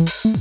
Mm-hmm.